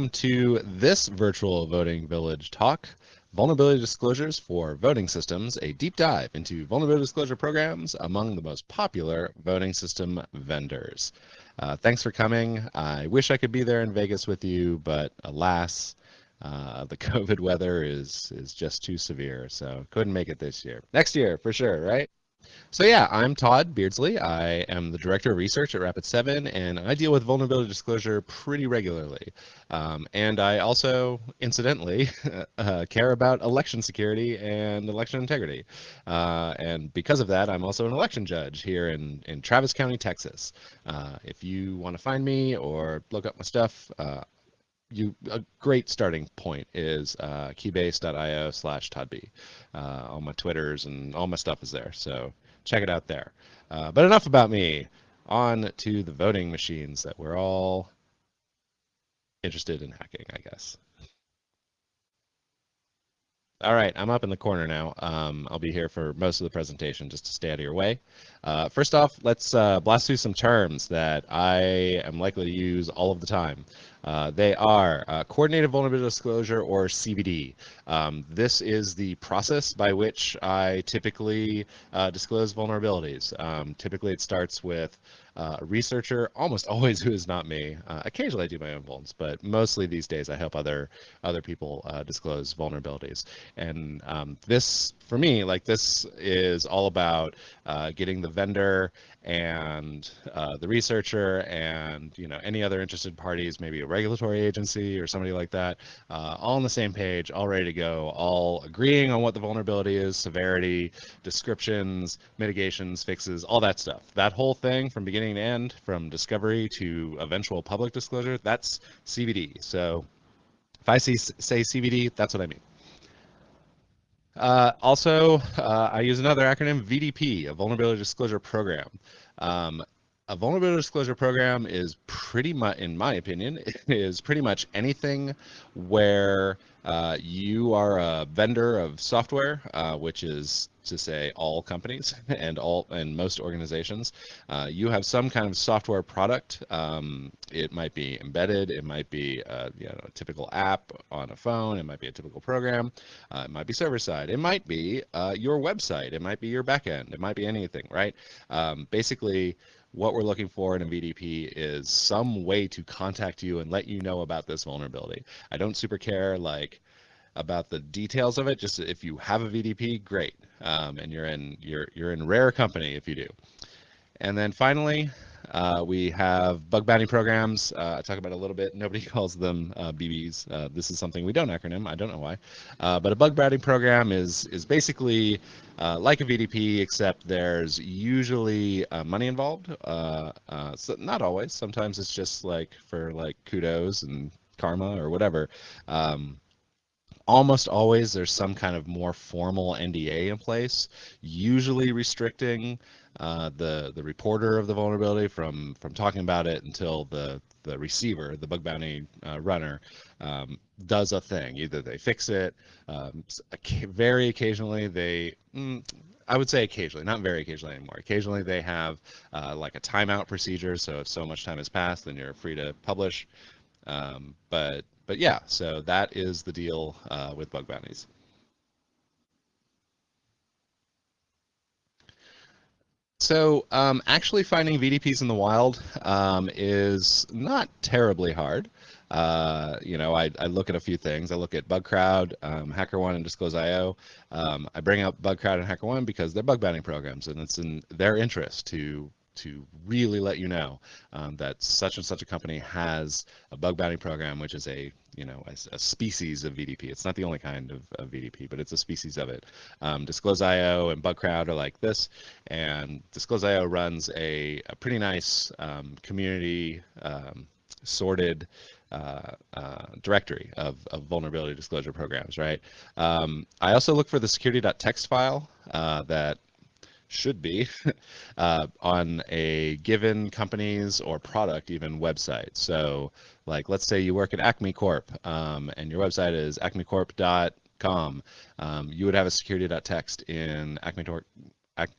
welcome to this virtual voting village talk, Vulnerability Disclosures for Voting Systems, a deep dive into vulnerability disclosure programs among the most popular voting system vendors. Uh, thanks for coming. I wish I could be there in Vegas with you, but alas, uh, the COVID weather is is just too severe, so couldn't make it this year. Next year, for sure, right? So yeah, I'm Todd Beardsley. I am the director of research at Rapid7, and I deal with vulnerability disclosure pretty regularly. Um, and I also, incidentally, uh, care about election security and election integrity. Uh, and because of that, I'm also an election judge here in, in Travis County, Texas. Uh, if you want to find me or look up my stuff, uh, you a great starting point is uh, keybase.io slash toddb. Uh, all my Twitters and all my stuff is there, so check it out there. Uh, but enough about me. On to the voting machines that we're all interested in hacking, I guess. All right, I'm up in the corner now. Um, I'll be here for most of the presentation just to stay out of your way. Uh, first off, let's uh, blast through some terms that I am likely to use all of the time. Uh, they are uh, Coordinated Vulnerability Disclosure or CVD. Um, this is the process by which I typically uh, disclose vulnerabilities. Um, typically it starts with uh, a researcher, almost always who is not me. Uh, occasionally I do my own vulns, but mostly these days I help other other people uh, disclose vulnerabilities. And um, this, for me, like this is all about uh, getting the vendor and uh, the researcher and you know any other interested parties, maybe a regulatory agency or somebody like that, uh, all on the same page, all ready to go, all agreeing on what the vulnerability is, severity, descriptions, mitigations, fixes, all that stuff. That whole thing from beginning to end, from discovery to eventual public disclosure, that's CVD. So if I see say CVD, that's what I mean. Uh, also, uh, I use another acronym, VDP, a Vulnerability Disclosure Program. Um, a vulnerability disclosure program is pretty much, in my opinion, is pretty much anything where uh, you are a vendor of software, uh, which is to say all companies and all and most organizations. Uh, you have some kind of software product. Um, it might be embedded. It might be a, uh, you know, a typical app on a phone. It might be a typical program. Uh, it might be server side. It might be your website. It might be your backend. It might be anything, right? Um, basically what we're looking for in a VDP is some way to contact you and let you know about this vulnerability. I don't super care like about the details of it. Just if you have a VDP, great, um, and you're in you're you're in rare company if you do. And then finally, uh, we have bug bounty programs. Uh, I talk about a little bit. Nobody calls them uh, BBs. Uh, this is something we don't acronym. I don't know why. Uh, but a bug bounty program is is basically uh, like a VDP, except there's usually money involved. so not always. Sometimes it's just like for like kudos and karma or whatever. Um, almost always there's some kind of more formal NDA in place, usually restricting uh, the the reporter of the vulnerability from from talking about it until the the receiver, the bug bounty uh, runner, um, does a thing. Either they fix it, um, very occasionally they. Mm, I would say occasionally, not very occasionally anymore. Occasionally they have uh, like a timeout procedure. So if so much time has passed, then you're free to publish. Um, but but yeah, so that is the deal uh, with bug bounties. So um, actually finding VDPs in the wild um, is not terribly hard. Uh, you know, I, I, look at a few things. I look at BugCrowd, um, HackerOne, and Disclose.io. Um, I bring up BugCrowd and HackerOne because they're bug bounty programs, and it's in their interest to to really let you know um, that such and such a company has a bug bounty program, which is a you know a, a species of VDP. It's not the only kind of, of VDP, but it's a species of it. Um, Disclose.io and BugCrowd are like this, and Disclose.io runs a, a pretty nice um, community um, sorted uh, uh, directory of, of, vulnerability disclosure programs, right? Um, I also look for the security.txt file uh, that should be uh, on a given company's or product even website. So like let's say you work at Acme Corp um, and your website is acmecorp.com. Um, you would have a security.txt in Acme,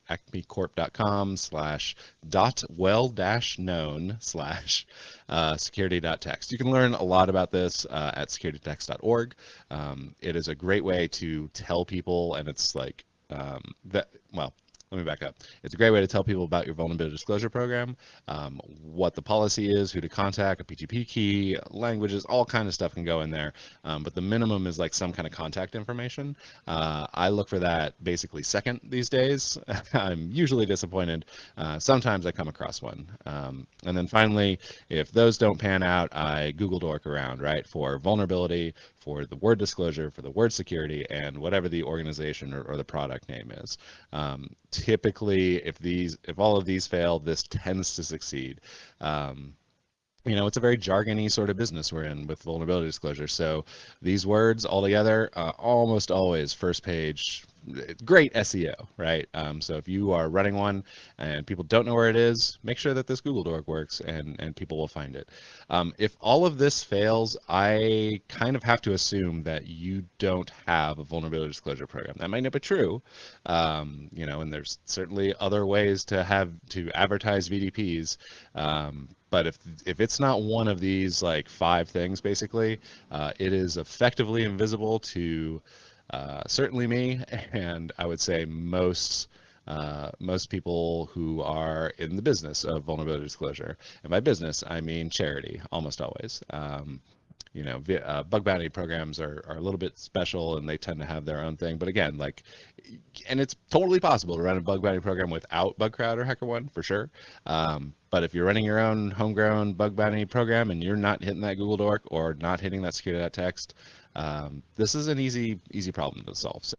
acmecorp.com slash dot well dash known slash uh, security.txt. You can learn a lot about this uh, at securitytxt.org. Um, it is a great way to tell people, and it's like um, that, well, let me back up. It's a great way to tell people about your vulnerability disclosure program, um, what the policy is, who to contact, a PGP key, languages, all kind of stuff can go in there. Um, but the minimum is like some kind of contact information. Uh, I look for that basically second these days. I'm usually disappointed. Uh, sometimes I come across one. Um, and then finally, if those don't pan out, I Google dork around, right, for vulnerability, for the word disclosure, for the word security, and whatever the organization or, or the product name is. Typically, if these, if all of these fail, this tends to succeed. Um, you know, it's a very jargony sort of business we're in with vulnerability disclosure. So these words all together, uh, almost always first page, great SEO, right? Um, so if you are running one and people don't know where it is, make sure that this Google Dork works and, and people will find it. Um, if all of this fails, I kind of have to assume that you don't have a vulnerability disclosure program. That might not be true, um, you know, and there's certainly other ways to have to advertise VDPs. Um, but if if it's not one of these like five things, basically, uh, it is effectively invisible to uh, certainly me, and I would say most uh, most people who are in the business of vulnerability disclosure. And by business, I mean charity, almost always. Um, you know, uh, bug bounty programs are, are a little bit special and they tend to have their own thing. But again, like, and it's totally possible to run a bug bounty program without Bugcrowd or HackerOne for sure. Um, but if you're running your own homegrown bug bounty program and you're not hitting that Google Dork or not hitting that security.txt, um, this is an easy, easy problem to solve. So,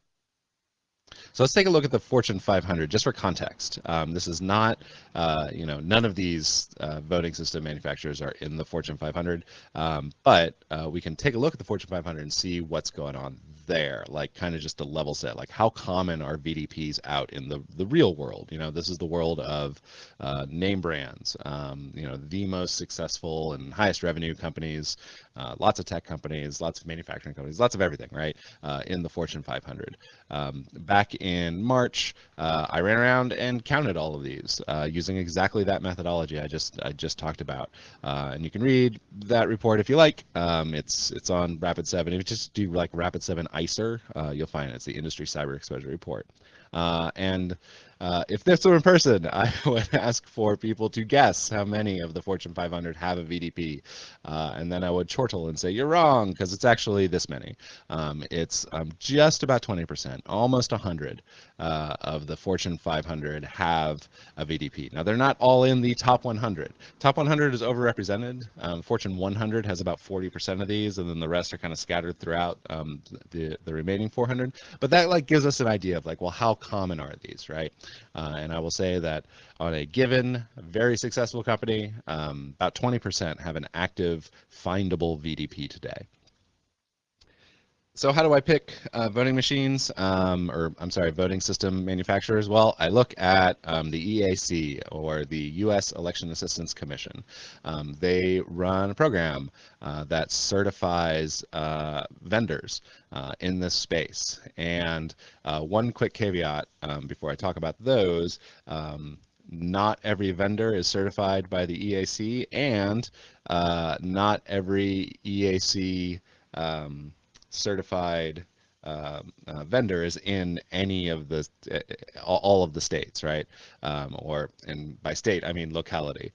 so let's take a look at the Fortune 500 just for context. Um, this is not, uh, you know, none of these uh, voting system manufacturers are in the Fortune 500, um, but uh, we can take a look at the Fortune 500 and see what's going on there, like kind of just a level set, like how common are VDPs out in the, the real world? You know, this is the world of uh, name brands, um, you know, the most successful and highest revenue companies, uh, lots of tech companies, lots of manufacturing companies, lots of everything, right, uh, in the Fortune 500. Um, back in March, uh, I ran around and counted all of these uh, using exactly that methodology I just I just talked about, uh, and you can read that report if you like. Um, it's it's on Rapid7. If you just do like Rapid7 ICER, uh, you'll find it. It's the Industry Cyber Exposure Report. Uh, and uh, if this were in person, I would ask for people to guess how many of the Fortune 500 have a VDP. Uh, and then I would chortle and say, you're wrong, because it's actually this many. Um, it's um, just about 20%, almost 100 uh, of the Fortune 500 have a VDP. Now, they're not all in the top 100. Top 100 is overrepresented. Um, Fortune 100 has about 40% of these, and then the rest are kind of scattered throughout um, the, the remaining 400. But that like gives us an idea of like, well, how common are these, right? Uh, and I will say that on a given very successful company, um, about 20% have an active findable VDP today. So how do I pick uh, voting machines, um, or I'm sorry, voting system manufacturers? Well, I look at um, the EAC, or the U.S. Election Assistance Commission. Um, they run a program uh, that certifies uh, vendors uh, in this space. And uh, one quick caveat um, before I talk about those, um, not every vendor is certified by the EAC, and uh, not every EAC um, certified um, uh, vendor is in any of the uh, all of the states, right? Um, or and by state I mean locality.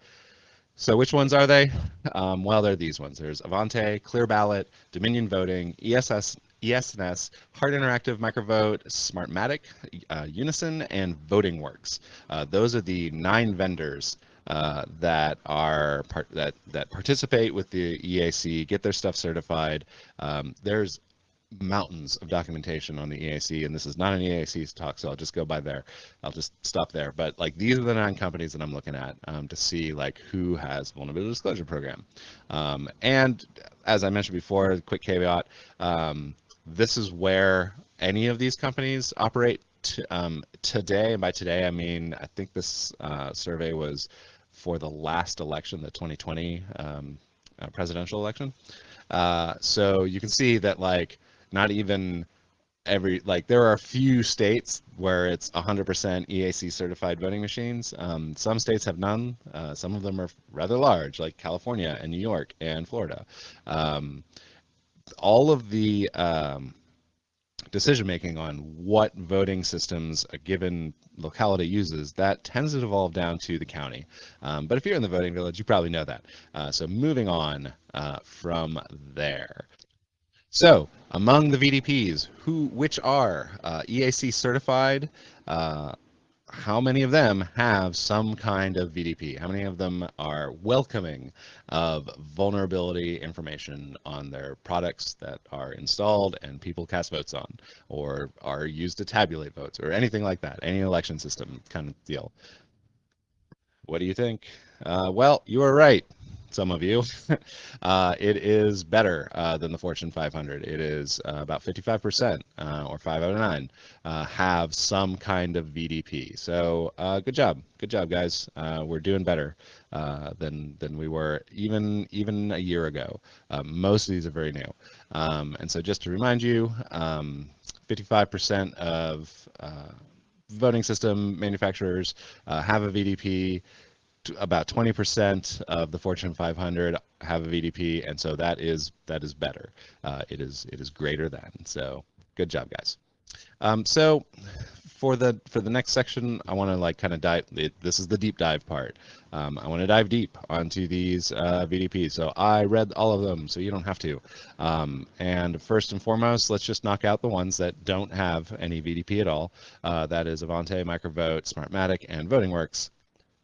So which ones are they? Um, well, they're these ones. There's Avante, Clear Ballot, Dominion Voting, ESS, ES&S, Hart InterCivic Microvote, Smartmatic, uh, Unisyn, and VotingWorks. Uh, those are the nine vendors uh, that are part that that participate with the EAC, get their stuff certified. Um, there's mountains of documentation on the EAC, and this is not an EAC talk, so I'll just go by there. I'll just stop there. But like these are the nine companies that I'm looking at um, to see like who has vulnerability disclosure program. Um, and as I mentioned before, quick caveat, um, this is where any of these companies operate um, today. And by today, I mean, I think this uh, survey was for the last election, the 2020 um, uh, presidential election. Uh, so you can see that like not even every like there are a few states where it's 100% EAC certified voting machines. Um, some states have none. Uh, some of them are rather large, like California and New York and Florida. Um, all of the um, decision making on what voting systems a given locality uses, that tends to devolve down to the county. Um, but if you're in the voting village, you probably know that. Uh, so moving on uh, from there. So among the VDPs, who which are uh, EAC certified, uh, how many of them have some kind of VDP? How many of them are welcoming of vulnerability information on their products that are installed and people cast votes on, or are used to tabulate votes, or anything like that? Any election system kind of deal. What do you think? Uh, well, you are right some of you, uh, it is better uh, than the Fortune 500. It is uh, about 55%, uh, or 5 out of 9, uh, have some kind of VDP. So uh, good job, good job, guys. we're doing better than than we were even even a year ago. most of these are very new, um, and so just to remind you, 55% um, of voting system manufacturers have a VDP about 20% of the Fortune 500 have a VDP, and so that is that is better. Uh, it is it is greater than. So good job, guys. Um, so for the for the next section, I want to like kind of dive. This is the deep dive part. Um, I want to dive deep onto these uh, VDPs. So I read all of them, so you don't have to. Um, and first and foremost, let's just knock out the ones that don't have any VDP at all. Uh, that is Avante, Microvote, Smartmatic, and VotingWorks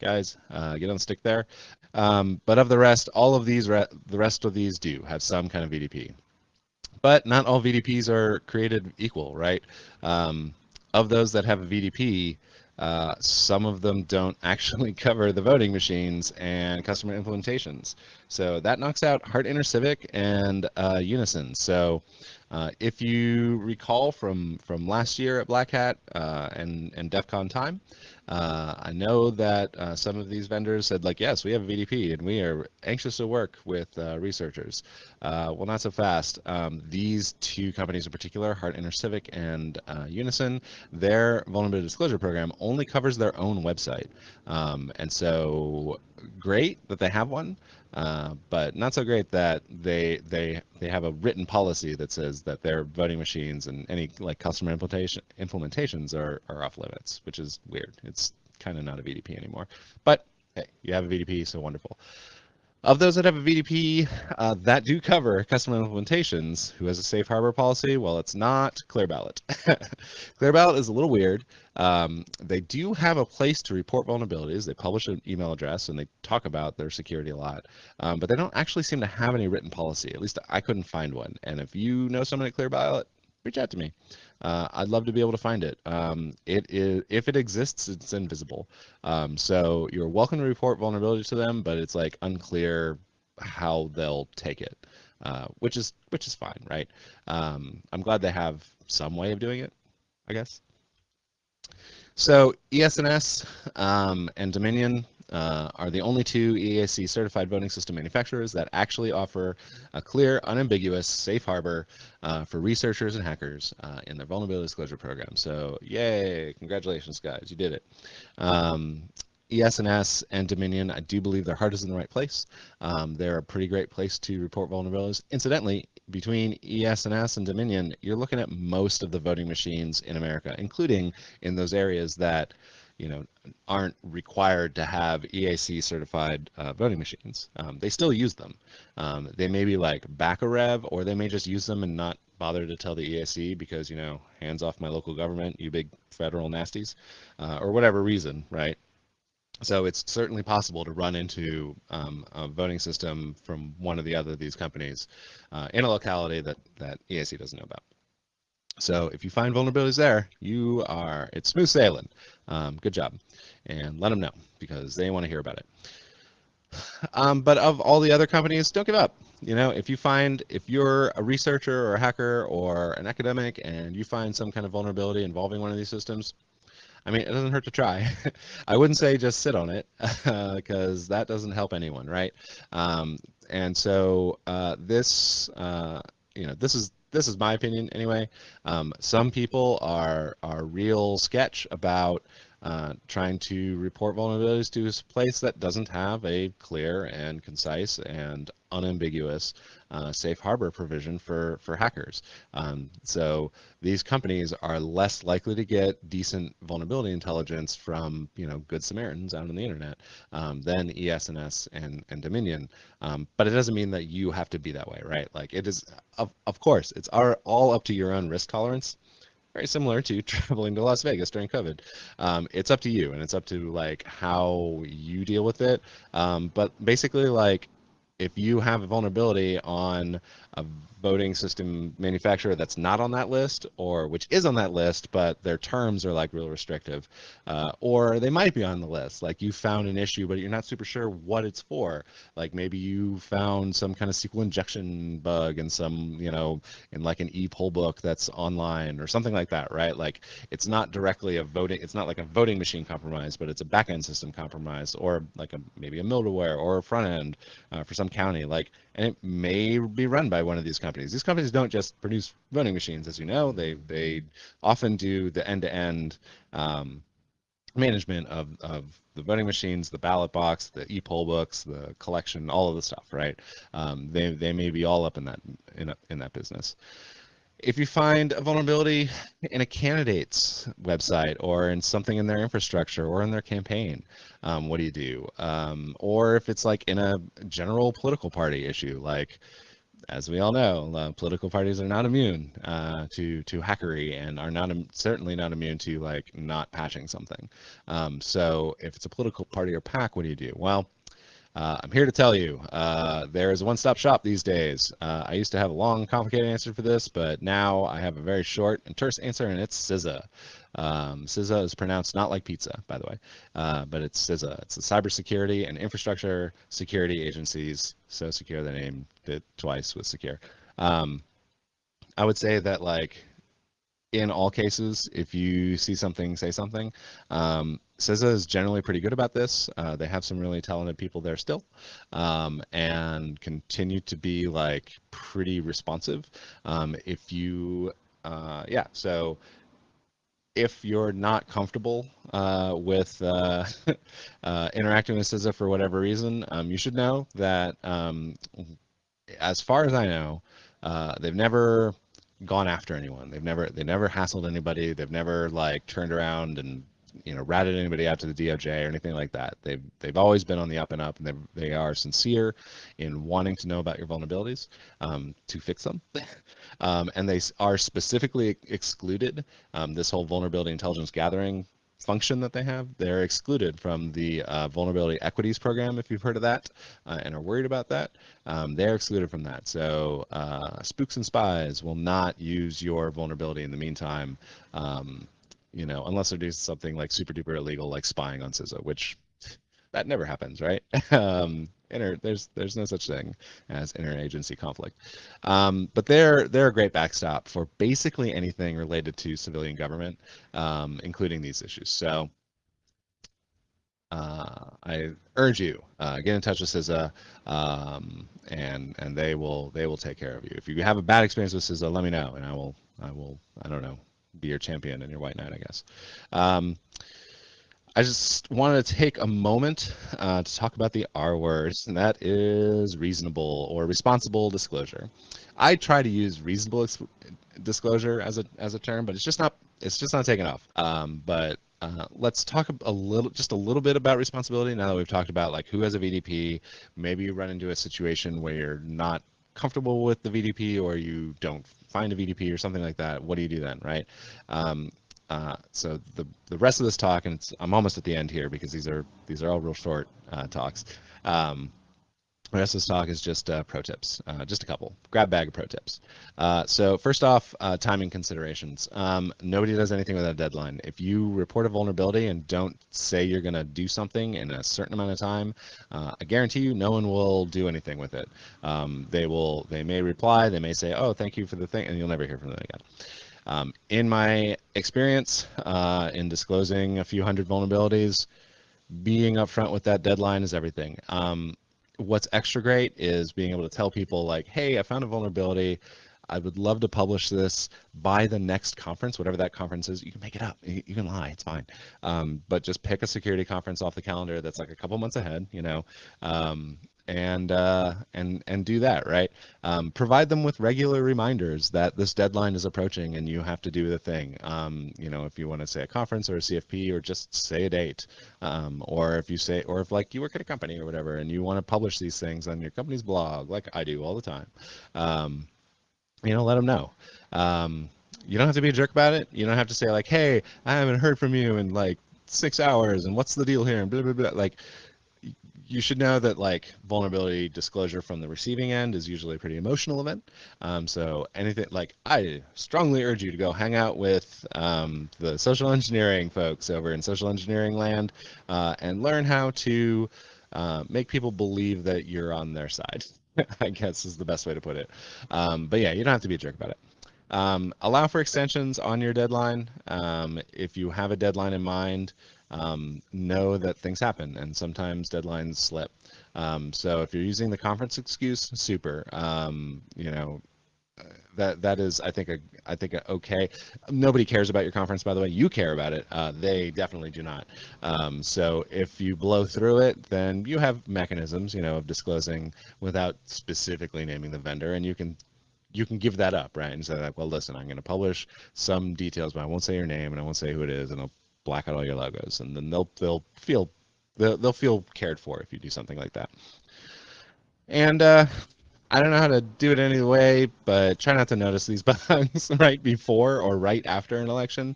guys. Uh, get on the stick there. Um, but of the rest, all of these, re the rest of these do have some kind of VDP. But not all VDPs are created equal, right? Um, of those that have a VDP, uh, some of them don't actually cover the voting machines and customer implementations. So that knocks out Hart InterCivic and uh, Unisyn. So uh, if you recall from from last year at Black Hat uh, and and DEF CON time, uh, I know that uh, some of these vendors said like, yes, we have a VDP and we are anxious to work with uh, researchers. Uh, well, not so fast. Um, these two companies in particular, Hart InterCivic and Unisyn, their vulnerability disclosure program only covers their own website, um, and so great that they have one. Uh, but not so great that they they they have a written policy that says that their voting machines and any like customer implementation implementations are are off limits, which is weird. It's kind of not a VDP anymore. But hey, you have a VDP, so wonderful. Of those that have a VDP uh, that do cover custom implementations, who has a safe harbor policy? Well, it's not ClearBallot. ClearBallot is a little weird. Um, they do have a place to report vulnerabilities. They publish an email address and they talk about their security a lot, um, but they don't actually seem to have any written policy. At least I couldn't find one. And if you know someone at ClearBallot, reach out to me. Uh, I'd love to be able to find it. Um, it is if it exists, it's invisible. Um, so you're welcome to report vulnerabilities to them, but it's like unclear how they'll take it, uh, which is which is fine, right? Um, I'm glad they have some way of doing it, I guess. So ES&S um, and Dominion uh, are the only two EAC certified voting system manufacturers that actually offer a clear, unambiguous safe harbor uh, for researchers and hackers uh, in their vulnerability disclosure program. So yay, congratulations guys, you did it. Um, ES&S and Dominion, I do believe their heart is in the right place. Um, they're a pretty great place to report vulnerabilities. Incidentally, between ES&S and Dominion, you're looking at most of the voting machines in America, including in those areas that you know, aren't required to have EAC certified uh, voting machines. Um, they still use them. Um, they may be like back a rev, or they may just use them and not bother to tell the EAC because, you know, hands off my local government, you big federal nasties, uh, or whatever reason, right? So it's certainly possible to run into um, a voting system from one of the other of these companies uh, in a locality that, that EAC doesn't know about. So if you find vulnerabilities there, you are, it's smooth sailing. Um, good job. And let them know because they want to hear about it. Um, but of all the other companies, don't give up. You know, if you find, if you're a researcher or a hacker or an academic and you find some kind of vulnerability involving one of these systems, I mean, it doesn't hurt to try. I wouldn't say just sit on it because that doesn't help anyone, right? Um, and so uh, this uh, you know, this is this is my opinion anyway. Um, some people are are real sketch about uh, trying to report vulnerabilities to a place that doesn't have a clear and concise and unambiguous uh, safe harbor provision for for hackers. Um, so these companies are less likely to get decent vulnerability intelligence from you know good Samaritans out on the internet um, than ES&S and and Dominion. Um, but it doesn't mean that you have to be that way, right? Like it is, of, of course, it's our, all up to your own risk tolerance very similar to traveling to Las Vegas during COVID. Um, it's up to you, and it's up to like how you deal with it. Um, but basically, like if you have a vulnerability on a voting system manufacturer that's not on that list or which is on that list but their terms are like real restrictive uh, or they might be on the list. Like you found an issue but you're not super sure what it's for. Like maybe you found some kind of sql injection bug in some you know in like an e-poll book that's online or something like that right? Like it's not directly a voting it's not like a voting machine compromise but it's a backend system compromise or like a maybe a middleware or a front end uh, for some county. Like and it may be run by one of these companies. These companies don't just produce voting machines, as you know. They they often do the end-to-end um, management of, of the voting machines, the ballot box, the e-poll books, the collection, all of the stuff, right? Um, they they may be all up in that in a, in that business if you find a vulnerability in a candidate's website or in something in their infrastructure or in their campaign, um, what do you do? Um, or if it's like in a general political party issue, like as we all know, uh, political parties are not immune uh, to to hackery and are not certainly not immune to like not patching something. Um, so if it's a political party or PAC, what do you do? Well, uh, I'm here to tell you uh, there is a one-stop shop these days. Uh, I used to have a long, complicated answer for this, but now I have a very short and terse answer, and it's CISA. Um, CISA is pronounced not like pizza, by the way, uh, but it's CISA. It's the Cybersecurity and Infrastructure Security Agencies. So secure, the name it twice with secure. Um, I would say that like in all cases, if you see something, say something. Um, CISA is generally pretty good about this. Uh, they have some really talented people there still, um, and continue to be like pretty responsive. Um, if you, uh, yeah, so if you're not comfortable uh, with uh, uh, interacting with CISA for whatever reason, um, you should know that, um, as far as I know, uh, they've never gone after anyone. They've never they never hassled anybody. They've never like turned around and you know ratted anybody out to the DOJ or anything like that. They've they've always been on the up and up, and they they are sincere in wanting to know about your vulnerabilities um, to fix them, um, and they are specifically excluded. Um, this whole vulnerability intelligence gathering function that they have, they're excluded from the uh, vulnerability equities program, if you've heard of that uh, and are worried about that. Um, they're excluded from that. So uh, spooks and spies will not use your vulnerability in the meantime, um, you know, unless they're doing something like super duper illegal, like spying on CISA, which that never happens, right? um, inter, there's there's no such thing as interagency conflict. Um, but they're they're a great backstop for basically anything related to civilian government, um, including these issues. So uh, I urge you uh, get in touch with CISA, um, and and they will they will take care of you. If you have a bad experience with CISA, let me know, and I will I will I don't know be your champion and your white knight, I guess. Um, I just wanted to take a moment uh, to talk about the R words, and that is reasonable or responsible disclosure. I try to use reasonable disclosure as a as a term, but it's just not it's just not taken off. Um, but uh, let's talk a little, just a little bit about responsibility. Now that we've talked about like who has a VDP, maybe you run into a situation where you're not comfortable with the VDP or you don't find a VDP or something like that. What do you do then, right? Um, uh, so the the rest of this talk, and I'm almost at the end here because these are these are all real short uh, talks. Um, the rest of this talk is just uh, pro tips, uh, just a couple. Grab bag of pro tips. Uh, so first off, uh, timing considerations. Um, nobody does anything without a deadline. If you report a vulnerability and don't say you're going to do something in a certain amount of time, I guarantee you no one will do anything with it. Um, they will. They may reply. They may say, "Oh, thank you for the thing," and you'll never hear from them again. Um, in my experience uh, in disclosing a few hundred vulnerabilities, being upfront with that deadline is everything. Um, what's extra great is being able to tell people like, hey, I found a vulnerability. I would love to publish this by the next conference, whatever that conference is. You can make it up. You, can lie. It's fine. Um, but just pick a security conference off the calendar that's like a couple months ahead, you know, um, and uh, and and do that right. Um, provide them with regular reminders that this deadline is approaching and you have to do the thing. Um, you know, if you want to say a conference or a CFP or just say a date, um, or if you say, or if like you work at a company or whatever and you want to publish these things on your company's blog, like I do all the time. Um, you know, let them know. Um, you don't have to be a jerk about it. You don't have to say like, "Hey, I haven't heard from you in like six hours, and what's the deal here?" And blah blah blah. Like, you should know that like vulnerability disclosure from the receiving end is usually a pretty emotional event. Um, so anything like I strongly urge you to go hang out with um, the social engineering folks over in social engineering land uh, and learn how to uh, make people believe that you're on their side. I guess is the best way to put it. Um, but yeah, you don't have to be a jerk about it. Um, allow for extensions on your deadline. Um, if you have a deadline in mind, um, know that things happen and sometimes deadlines slip. Um, so if you're using the conference excuse, super. Um, you know, that that is I think a I think a okay. Nobody cares about your conference, by the way. You care about it. Uh, they definitely do not. Um, so if you blow through it, then you have mechanisms, you know, of disclosing without specifically naming the vendor, and you can you can give that up, right? And say like, well, listen, I'm going to publish some details, but I won't say your name and I won't say who it is, and I'll black out all your logos, and then they'll they'll feel they'll, they'll feel cared for if you do something like that. And uh, I don't know how to do it any way, but try not to notice these bugs right before or right after an election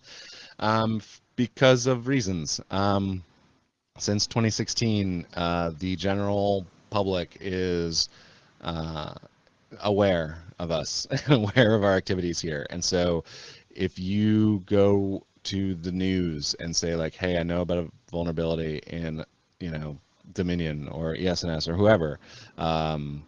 um, because of reasons. Um, since 2016, uh, the general public is uh, aware of us, aware of our activities here. And so if you go to the news and say like, hey, I know about a vulnerability in, you know, Dominion or ES&S or whoever, um,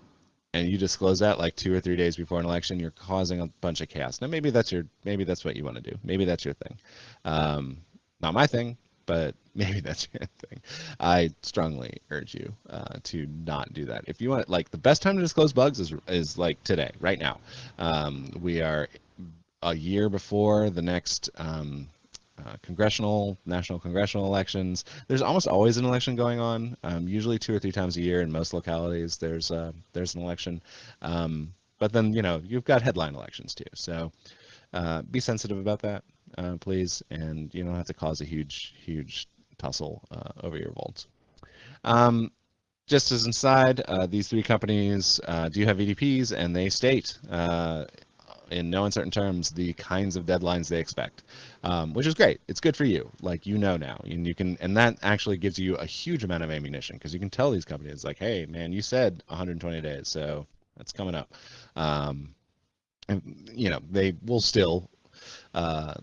and you disclose that like two or three days before an election, you're causing a bunch of chaos. Now maybe that's your maybe that's what you want to do. Maybe that's your thing. Um, not my thing, but maybe that's your thing. I strongly urge you uh, to not do that. If you want, like the best time to disclose bugs is is like today, right now. Um, we are a year before the next um, uh, congressional, national congressional elections. There's almost always an election going on. Um, usually two or three times a year in most localities. There's uh, there's an election, um, but then you know you've got headline elections too. So uh, be sensitive about that, uh, please, and you don't have to cause a huge huge tussle uh, over your vaults. Um, just as inside, these three companies do have VDPs, and they state in no uncertain terms the kinds of deadlines they expect, um, which is great. It's good for you, like you know now, and you can, and that actually gives you a huge amount of ammunition because you can tell these companies like, hey, man, you said 120 days, so that's coming up. Um, and you know they will still. Uh,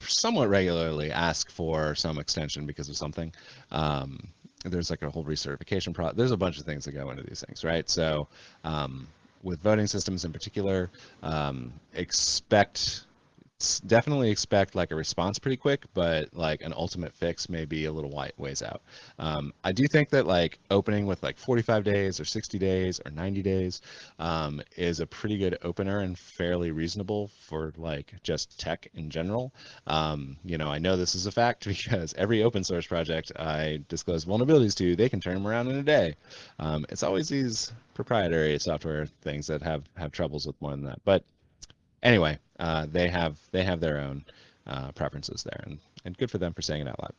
somewhat regularly ask for some extension because of something. Um, there's like a whole recertification process. There's a bunch of things that go into these things, right? So um, with voting systems in particular, um, expect definitely expect like a response pretty quick, but like an ultimate fix may be a little white ways out. Um, I do think that like opening with like 45 days or 60 days or 90 days um, is a pretty good opener and fairly reasonable for like just tech in general. Um, you know, I know this is a fact because every open source project I disclose vulnerabilities to, they can turn them around in a day. Um, it's always these proprietary software things that have have troubles with more than that, but anyway, uh, they have they have their own uh, preferences there, and and good for them for saying it out loud.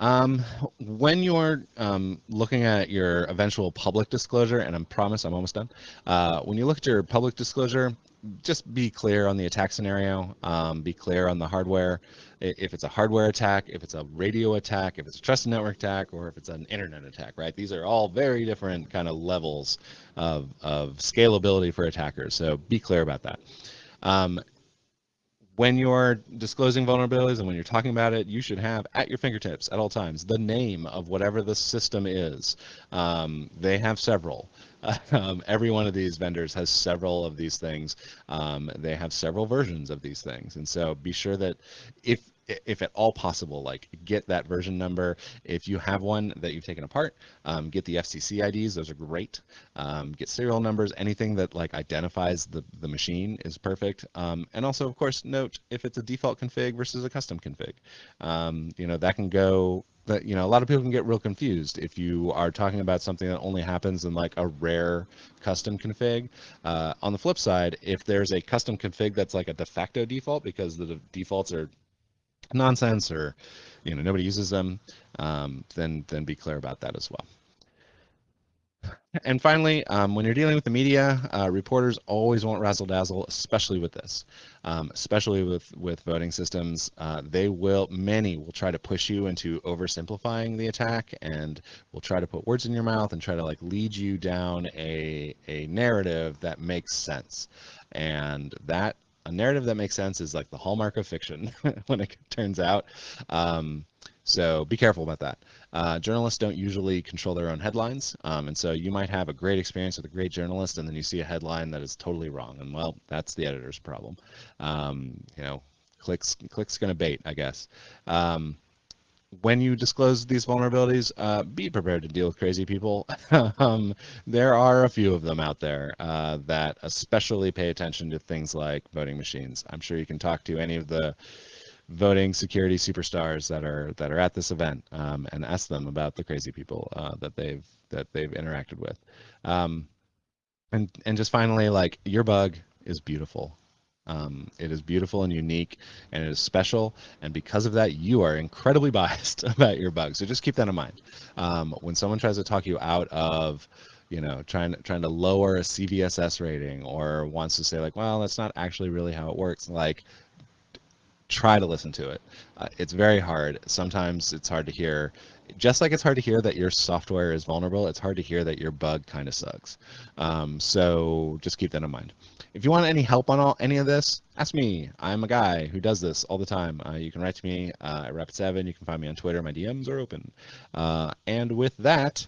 Um, when you're um, looking at your eventual public disclosure, and I promise I'm almost done. Uh, when you look at your public disclosure, just be clear on the attack scenario. Um, be clear on the hardware. If it's a hardware attack, if it's a radio attack, if it's a trusted network attack, or if it's an internet attack, right? These are all very different kind of levels of, of scalability for attackers. So be clear about that. Um, when you're disclosing vulnerabilities and when you're talking about it, you should have at your fingertips at all times the name of whatever the system is. Um, they have several. Um, every one of these vendors has several of these things. Um, they have several versions of these things, and so be sure that if if at all possible, like get that version number. If you have one that you've taken apart, um, get the FCC IDs. Those are great. Um, get serial numbers. Anything that like identifies the the machine is perfect. Um, and also, of course, note if it's a default config versus a custom config. Um, you know that can go. That you know a lot of people can get real confused if you are talking about something that only happens in like a rare custom config. Uh, on the flip side, if there's a custom config that's like a de facto default because the defaults are nonsense or you know nobody uses them, um, then then be clear about that as well. And finally, um, when you're dealing with the media, uh, reporters always want razzle dazzle, especially with this, um, especially with with voting systems. Uh, they will, many will try to push you into oversimplifying the attack, and will try to put words in your mouth and try to like lead you down a a narrative that makes sense, and that a narrative that makes sense is like the hallmark of fiction when it turns out. Um, so be careful about that. Uh, journalists don't usually control their own headlines, um, and so you might have a great experience with a great journalist, and then you see a headline that is totally wrong, and well, that's the editor's problem. Um, you know, clicks clicks gonna bait, I guess. Um, when you disclose these vulnerabilities, uh, be prepared to deal with crazy people. um, there are a few of them out there uh, that especially pay attention to things like voting machines. I'm sure you can talk to any of the voting security superstars that are that are at this event um, and ask them about the crazy people uh, that they've that they've interacted with. Um, and and just finally, like your bug is beautiful. Um, it is beautiful and unique, and it is special. And because of that, you are incredibly biased about your bug. So just keep that in mind. Um, when someone tries to talk you out of, you know, trying trying to lower a CVSS rating or wants to say like, well, that's not actually really how it works. Like, try to listen to it. Uh, it's very hard. Sometimes it's hard to hear. Just like it's hard to hear that your software is vulnerable, it's hard to hear that your bug kind of sucks. Um, so just keep that in mind. If you want any help on all, any of this, ask me. I'm a guy who does this all the time. Uh, you can write to me uh, at Rapid7. You can find me on Twitter. My DMs are open. Uh, and with that,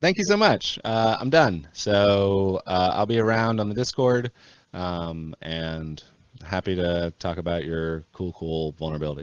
thank you so much. Uh, I'm done. So uh, I'll be around on the Discord um, and happy to talk about your cool, cool vulnerability.